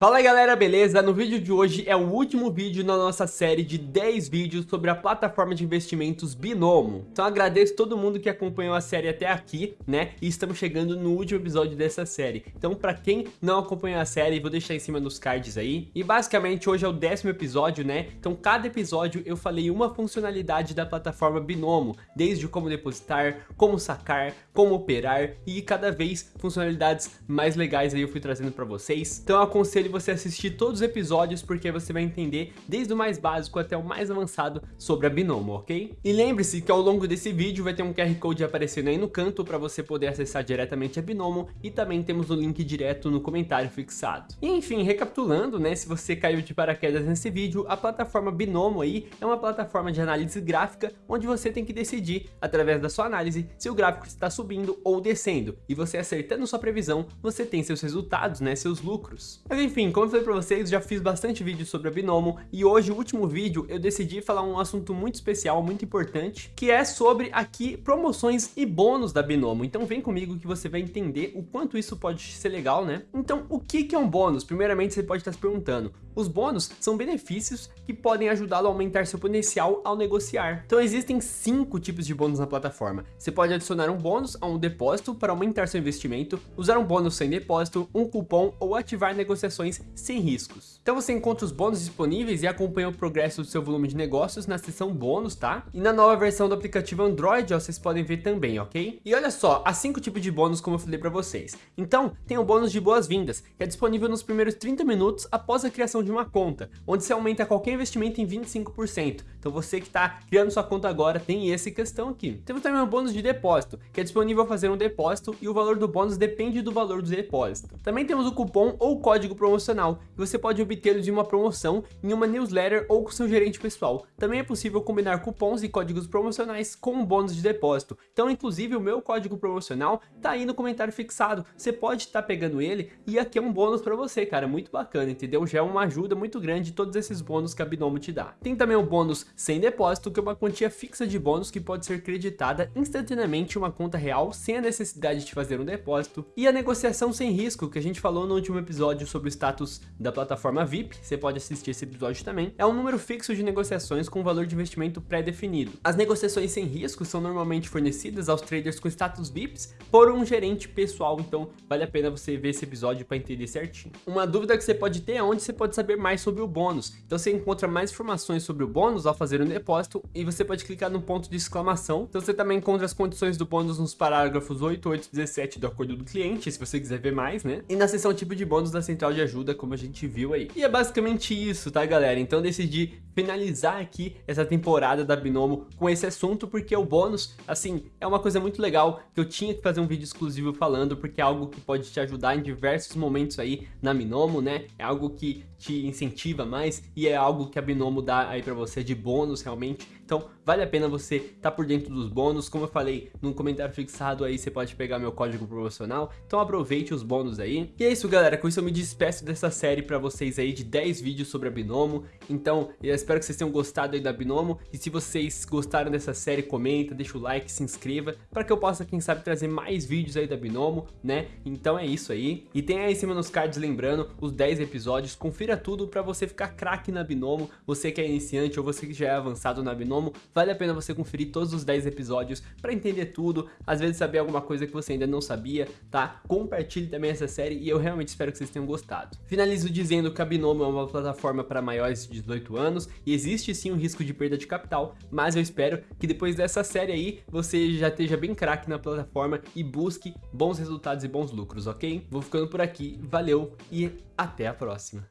Fala galera, beleza? No vídeo de hoje é o último vídeo na nossa série de 10 vídeos sobre a plataforma de investimentos Binomo. Então agradeço todo mundo que acompanhou a série até aqui, né? E estamos chegando no último episódio dessa série. Então pra quem não acompanhou a série, vou deixar em cima nos cards aí. E basicamente hoje é o décimo episódio, né? Então cada episódio eu falei uma funcionalidade da plataforma Binomo, desde como depositar, como sacar, como operar e cada vez funcionalidades mais legais aí eu fui trazendo pra vocês. Então eu aconselho você assistir todos os episódios porque você vai entender desde o mais básico até o mais avançado sobre a Binomo, ok? E lembre-se que ao longo desse vídeo vai ter um QR Code aparecendo aí no canto para você poder acessar diretamente a Binomo e também temos o link direto no comentário fixado. E enfim, recapitulando, né, se você caiu de paraquedas nesse vídeo, a plataforma Binomo aí é uma plataforma de análise gráfica onde você tem que decidir, através da sua análise, se o gráfico está subindo ou descendo. E você acertando sua previsão, você tem seus resultados, né, seus lucros. Mas enfim, enfim, como eu falei pra vocês, já fiz bastante vídeo sobre a Binomo e hoje, o último vídeo, eu decidi falar um assunto muito especial, muito importante, que é sobre aqui promoções e bônus da Binomo. Então vem comigo que você vai entender o quanto isso pode ser legal, né? Então, o que, que é um bônus? Primeiramente, você pode estar se perguntando. Os bônus são benefícios que podem ajudá-lo a aumentar seu potencial ao negociar. Então existem cinco tipos de bônus na plataforma. Você pode adicionar um bônus a um depósito para aumentar seu investimento, usar um bônus sem depósito, um cupom ou ativar negociações sem riscos. Então você encontra os bônus disponíveis e acompanha o progresso do seu volume de negócios na seção bônus, tá? E na nova versão do aplicativo Android, ó, vocês podem ver também, ok? E olha só, há cinco tipos de bônus como eu falei para vocês. Então, tem o bônus de boas-vindas, que é disponível nos primeiros 30 minutos após a criação de uma conta, onde se aumenta qualquer investimento em 25%. Então você que está criando sua conta agora tem essa questão aqui. Temos também o bônus de depósito, que é disponível fazer um depósito e o valor do bônus depende do valor do depósito. Também temos o cupom ou código promocional promocional e você pode obtê-los em uma promoção, em uma newsletter ou com seu gerente pessoal. Também é possível combinar cupons e códigos promocionais com um bônus de depósito. Então, inclusive, o meu código promocional tá aí no comentário fixado. Você pode estar tá pegando ele e aqui é um bônus para você, cara. Muito bacana, entendeu? Já é uma ajuda muito grande de todos esses bônus que a Binomo te dá. Tem também o bônus sem depósito, que é uma quantia fixa de bônus que pode ser creditada instantaneamente em uma conta real sem a necessidade de fazer um depósito. E a negociação sem risco, que a gente falou no último episódio sobre o status da plataforma VIP, você pode assistir esse episódio também, é um número fixo de negociações com valor de investimento pré-definido. As negociações sem risco são normalmente fornecidas aos traders com status VIPs por um gerente pessoal, então vale a pena você ver esse episódio para entender certinho. Uma dúvida que você pode ter é onde você pode saber mais sobre o bônus. Então você encontra mais informações sobre o bônus ao fazer um depósito e você pode clicar no ponto de exclamação. Então você também encontra as condições do bônus nos parágrafos 8, 8 e 17 do acordo do cliente, se você quiser ver mais, né? E na seção tipo de bônus da central de ajuda, como a gente viu aí. E é basicamente isso, tá galera? Então decidi finalizar aqui essa temporada da Binomo com esse assunto, porque o bônus, assim, é uma coisa muito legal que eu tinha que fazer um vídeo exclusivo falando, porque é algo que pode te ajudar em diversos momentos aí na Binomo, né? É algo que te incentiva mais e é algo que a Binomo dá aí pra você de bônus realmente. Então vale a pena você estar tá por dentro dos bônus, como eu falei no comentário fixado aí você pode pegar meu código promocional, então aproveite os bônus aí. E é isso galera, com isso eu me despeço dessa série pra vocês aí de 10 vídeos sobre a Binomo, então eu espero que vocês tenham gostado aí da Binomo, e se vocês gostaram dessa série, comenta, deixa o like, se inscreva, para que eu possa quem sabe trazer mais vídeos aí da Binomo, né? Então é isso aí, e tem aí em cima nos cards lembrando os 10 episódios, confira tudo pra você ficar craque na Binomo, você que é iniciante ou você que já é avançado na Binomo, vale a pena você conferir todos os 10 episódios para entender tudo, às vezes saber alguma coisa que você ainda não sabia, tá? Compartilhe também essa série e eu realmente espero que vocês tenham gostado. Finalizo dizendo que a Binomo é uma plataforma para maiores de 18 anos e existe sim um risco de perda de capital, mas eu espero que depois dessa série aí você já esteja bem craque na plataforma e busque bons resultados e bons lucros, ok? Vou ficando por aqui, valeu e até a próxima.